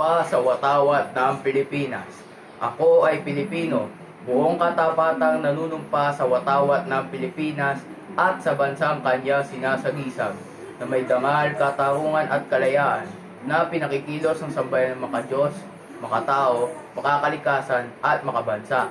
nanunumpa sa watawat ng Pilipinas. Ako ay Pilipino, buong katapatang nanunumpa sa watawat ng Pilipinas at sa bansang kanya sinasagisag na may dangal, katarungan at kalayaan na pinakikilos ng sambayan ng makadiyos, makatao, makakalikasan at makabansa.